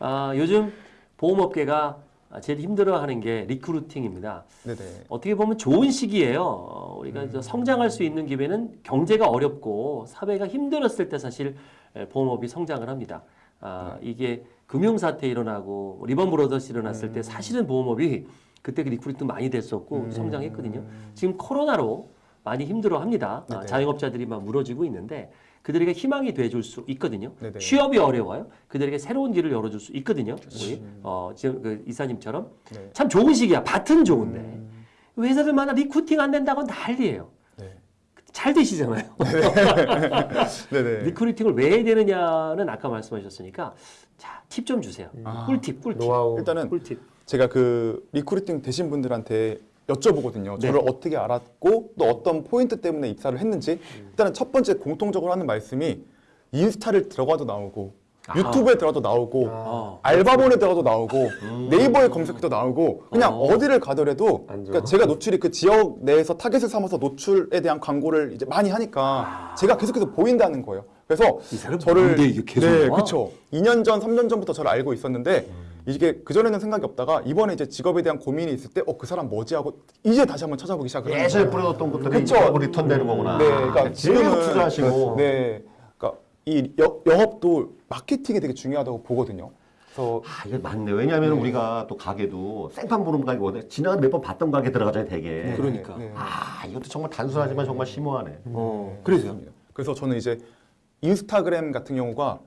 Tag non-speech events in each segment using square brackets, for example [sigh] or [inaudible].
아, 요즘 보험업계가 제일 힘들어하는 게 recruiting입니다. 네네. 어떻게 보면 좋은 시기예요. 어, 우리가 이제 성장할 수 있는 기회는 경제가 어렵고 사회가 힘들었을 때 사실 에, 보험업이 성장을 합니다. 아, 이게 금융사태 일어나고 리먼 브라더스 일어났을 때 사실은 보험업이 그때 그 recruiting 많이 됐었고 성장했거든요. 지금 코로나로 많이 힘들어합니다. 아. 자영업자들이 막 무너지고 있는데 그들에게 희망이 돼줄 수 있거든요. 네네. 취업이 어려워요. 그들에게 새로운 길을 열어줄 수 있거든요. 우리 어, 지금 그 이사님처럼 네. 참 좋은 시기야. 밭은 좋은데 회사들마다 recruiting 안 된다고 난리예요. 네. 잘 되시잖아요. [laughs] 네네. recruiting을 왜 해야 되느냐는 아까 말씀하셨으니까 자, 팁 좀 주세요. 아. 꿀팁, 꿀팁. 노하우. 일단은 꿀팁. 제가 그 recruiting 되신 분들한테 여쭤보거든요. 네. 저를 어떻게 알았고 또 어떤 포인트 때문에 입사를 했는지 일단은 첫 번째 공통적으로 하는 말씀이 인스타를 들어가도 나오고 유튜브에 들어가도 나오고 어. 알바몬에 들어가도 나오고 네이버에 검색해도 나오고 그냥 어. 어. 디를 가더라도. 그러니까 제가 노출이 그 지역 내에서 타겟을 삼아서 노출에 대한 광고를 이제 많이 하니까 제가 계속해서 보인다는 거예요. 그래서 이 사람 저를 이게 네, 나와? 그렇죠. 2년 전, 3년 전부터 저를 알고 있었는데 이게 그 전에는 생각이 없다가 이번에 이제 직업에 대한 고민이 있을 때 어 그 사람 뭐지 하고 이제 다시 한번 찾아보기 시작을 하는 예전에 거예요. 뿌려뒀던 것들이 그쵸. 리턴되는 거구나. 네, 그러니까 계속 지금은 투자하시고. 네, 그러니까 이 여, 영업도 마케팅이 되게 중요하다고 보거든요. 그래서 아, 이게 맞네. 왜냐하면 우리가 또 가게도 생판 보는 가게거든. 지나가 몇번 봤던 가게 들어가잖아요, 되게. 그러니까. 네. 아, 이것도 정말 단순하지만 정말 심오하네. 어, 그래서요. 그렇습니다. 그래서 저는 이제 인스타그램 같은 경우가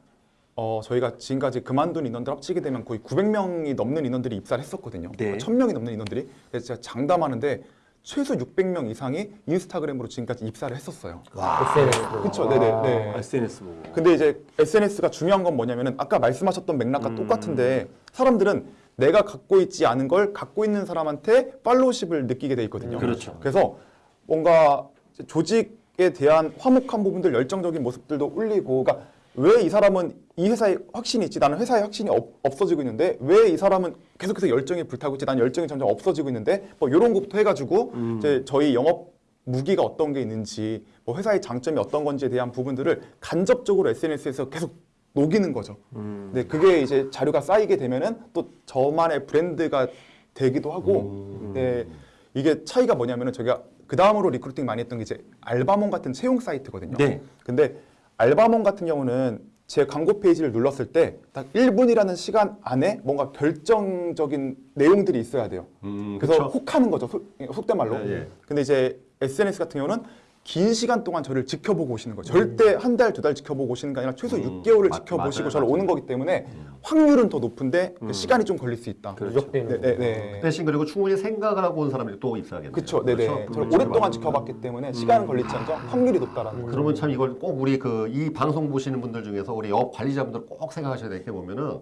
어, 저희가 지금까지 그만둔 인원들 합치게 되면 거의 900명이 넘는 인원들이 입사를 했었거든요. 네. 1000명이 넘는 인원들이. 그래서 제가 장담하는데 최소 600명 이상이 인스타그램으로 지금까지 입사를 했었어요. SNS로. 그렇죠. 네네. 네. SNS 보고. 근데 이제 SNS가 중요한 건 뭐냐면은 아까 말씀하셨던 맥락과 똑같은데 사람들은 내가 갖고 있지 않은 걸 갖고 있는 사람한테 팔로우십을 느끼게 돼 있거든요. 그렇죠. 그래서 뭔가 조직에 대한 화목한 부분들, 열정적인 모습들도 울리고, 그러니까 왜 이 사람은 이 회사에 확신이 있지, 나는 회사에 확신이 없, 없어지고 있는데 왜 이 사람은 계속해서 열정이 불타고 있지, 난 열정이 점점 없어지고 있는데? 뭐 이런 것부터 해가지고 이제 저희 영업 무기가 어떤 게 있는지, 뭐 회사의 장점이 어떤 건지에 대한 부분들을 간접적으로 SNS에서 계속 녹이는 거죠. 근데 그게 이제 자료가 쌓이게 되면은 또 저만의 브랜드가 되기도 하고, 네, 이게 차이가 뭐냐면은 저희가 그 다음으로 recruiting 많이 했던 게 이제 알바몬 같은 채용 사이트거든요. 네. 근데 알바몬 같은 경우는 제 광고 페이지를 눌렀을 때 딱 1분이라는 시간 안에 뭔가 결정적인 내용들이 있어야 돼요. 음, 그래서 그쵸. 혹하는 거죠. 속, 속된 말로. 예, 예. 근데 이제 SNS 같은 경우는 긴 시간 동안 저를 지켜보고 오시는 거죠. 절대 한 달, 두 달 지켜보고 오시는 게 아니라 최소 음, 6개월을 맞- 지켜보시고 맞아요, 저를 맞아요. 오는 거기 때문에 확률은 더 높은데 시간이 좀 걸릴 수 있다. 누적되는 네, 네, 네. 대신 그리고 충분히 생각을 하고 온 사람들이 또 있어야겠네요. 그렇죠. 네네. 그렇죠? 저를 그렇죠. 오랫동안 지켜봤기 때문에 시간은 걸릴지언정 확률이 높다라는 거죠. 그러면 참 이걸 꼭 우리 그 이 방송 보시는 분들 중에서 우리 영업 관리자분들 꼭 생각하셔야 될게 뭐면은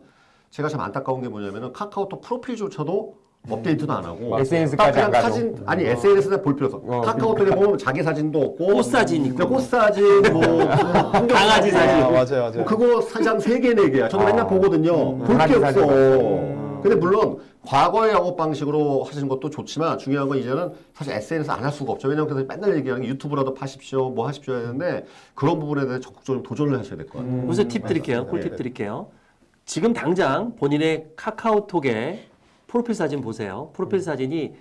제가 참 안타까운 게 뭐냐면은 카카오톡 프로필조차도 업데이트도 안 하고 SNS까지 그냥 안 가죠. 사진 아니 SNS에 볼 필요 없어. 어, 카카오톡에 보면 자기 사진도 없고 꽃 사진 있고. 그냥 꽃 [laughs] 사진 뭐 강아지 사진. 아, 맞아요, 맞아요. 뭐 그거 사장 세 개, 네 개야. 저도 맨날 보거든요. 볼 게 없어. 근데 물론 과거의 영업 방식으로 하시는 것도 좋지만 중요한 건 이제는 사실 SNS 안 할 수가 없죠. 왜냐면 그래서 맨날 얘기하는 게 유튜브라도 파십시오, 뭐 하십시오 하는데 그런 부분에 대해 적극적으로 도전을 하셔야 될 것 같아요. 무슨 팁 드릴게요. 네, 꿀팁 네. 드릴게요. 지금 당장 본인의 카카오톡에 프로필 사진 보세요. 프로필 사진이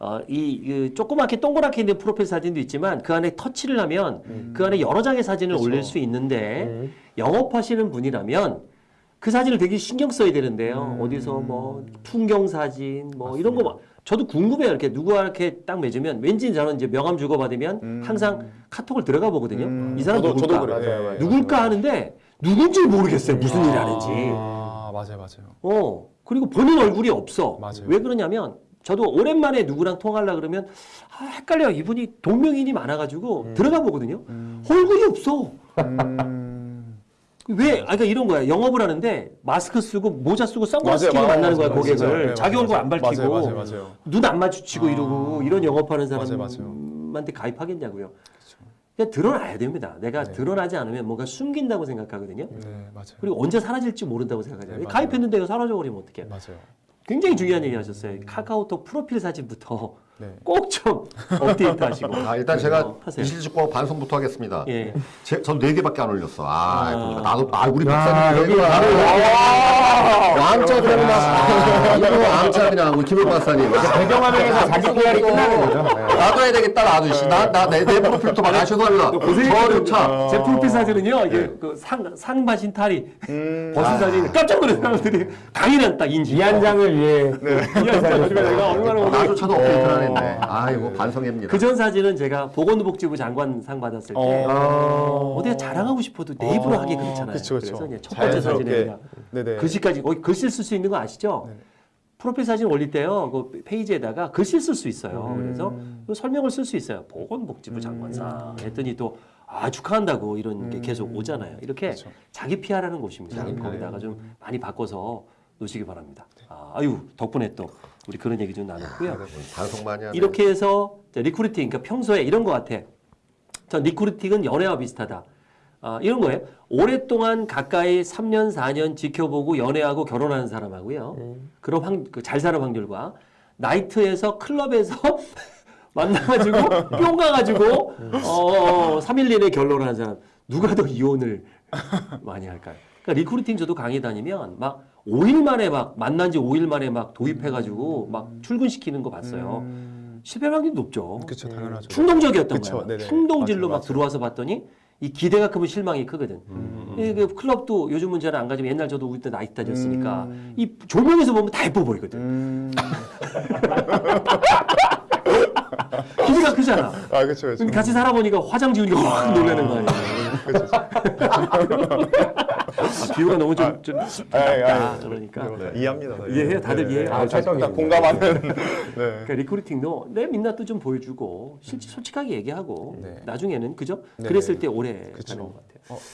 어, 이, 그 조그맣게 동그랗게 있는 프로필 사진도 있지만 그 안에 터치를 하면 그 안에 여러 장의 사진을 올릴 수 있는데 영업하시는 분이라면 그 사진을 되게 신경 써야 되는데요. 어디서 뭐 풍경 사진 뭐 이런 거 막- 저도 궁금해요. 이렇게 누구와 이렇게 딱 맺으면 왠지 저는 이제 명함 주고 받으면 항상 카톡을 들어가 보거든요. 음, 이 사람 저도- 누굴까? 저도 그래요. 맞아요, 예, 누굴까 하는데 누군지 모르겠어요. 무슨 일 하는지. 아, 맞아요, 맞아요. 어. 그리고 본인 얼굴이 없어. 맞아요. 왜 그러냐면 저도 오랜만에 누구랑 통화하려 그러면 아, 헷갈려. 이분이 동명인이 많아가지고 들어가 보거든요. 얼굴이 없어. 음, [laughs] 왜? 아, 그러니까 이런 거야. 영업을 하는데 마스크 쓰고 모자 쓰고 선글라스 맞아요, 끼고 맞아요, 만나는 거야 맞아요, 고객을. 네, 자기 맞아요, 얼굴 안 맞아요. 밝히고 맞아요, 맞아요, 맞아요. 눈안 마주치고 이러고 이런 영업하는 맞아요, 사람한테 가입하겠냐고요. 그 냥 드러나야 됩니다. 내가 네. 드러나지 않으면 뭔가 숨긴다고 생각하거든요. 네, 맞아요. 그리고 언제 사라질지 모른다고 생각하잖아요. 네. 가입했는데 이거 사라져버리면 어떡해. 맞아요. 굉장히 중요한 얘기 하셨어요. 카카오톡 프로필 사진부터 네. [laughs] 꼭좀 업데이트 하시고. 아, 일단 제가 어, 하세요. 이실직고 반성부터 하겠습니다. 예. 제, 전네 개밖에 안 올렸어. 아, 아. 보니까 나도 아 우리 야, 박사님 여기 여기 그냥 막 이거 우리 김호 박사님. 배경화면에서 자기 PR이 끝나는 거죠. 네. 나도 해야 되겠다 나도 씨. 나나내 내 프로필도 막 아, 죄송합니다. 저조차 제 프로필 사진은요, 이게 네. 그상 상바신 탈이 음. 벗은 사진 깜짝 놀란 사람들이 강인한 딱 인지. 이 한 장을 위해 이 한장 요즘에 내가 얼마나 오늘 나조차도 업데이트를 안 했네. 아 이거 반성입니다. 그 전 사진은 제가 보건복지부 장관 상 받았을 때 어. 어디가 자랑하고 싶어도 내 입으로 하기 그렇잖아요. 그쵸, 그쵸. 래서 이제 첫 번째. 사진에 네네. 글씨까지 거기 글씨 쓸 수 있는 거 아시죠? 네네. 프로필 사진 올릴 때요, 그 페이지에다가 글씨 쓸 수 있어요. 음. 그래서 그 설명을 쓸 수 있어요. 보건복지부 장관상 했더니 또 아, 축하한다고 이런 게 계속 오잖아요. 이렇게 그쵸. 자기 PR하는 곳입니다. PR. 거기다가 좀 많이 바꿔서 놓으시기 바랍니다. 아, 아유 덕분에 또 우리 그런 얘기 좀 나눴고요. 반성 많이 하네. 이렇게 해서 recruiting, 그러니까 평소에 이런 거 같아. 전 recruiting은 연애와 비슷하다. 아, 이런 거예요. 오랫동안 가까이 3년, 4년 지켜보고 연애하고 결혼하는 사람하고요. 그런 확, 그 잘 사는 확률과 나이트에서 클럽에서 [laughs] 만나가지고 [laughs] 뿅 가가지고 어, 3일 내내 결혼하는 사람 누가 더 이혼을 [laughs] 많이 할까요? 그러니까 recruiting 저도 강의 다니면 막 5일 만에 막 만난 지 5일 만에 막 도입해가지고 막 출근시키는 거 봤어요. 음. 실패 확률이 높죠. 그쵸 당연하죠. 충동적이었던. 네네. 충동질로 맞아요, 막 들어와서 봤더니 이 기대가 크면 실망이 크거든. 음. 이그 클럽도 요즘 문제는 안 가지만 옛날 저도 우리 때 나이트 다녔으니까 음. 이 조명에서 보면 다 예뻐 보이거든. 음. [laughs] 기대가 크잖아. 아 그렇죠 그렇죠. 근데 같이 살아보니까 화장 지우니까 확 놀라는 거 아니야. 아, 비유가 너무 좀, 좀 아이, 아이, 아, 그러니까 이해합니다. 이해해요? 다들 이해해요? 아, 아. 공감하는. 네. 그러니까 recruiting도 내 민낯도 좀 보여주고 실 솔직하게 얘기하고 네. 나중에는 그죠? 네. 그랬을 때 오래 그쵸. 가는 것 같아요. 어,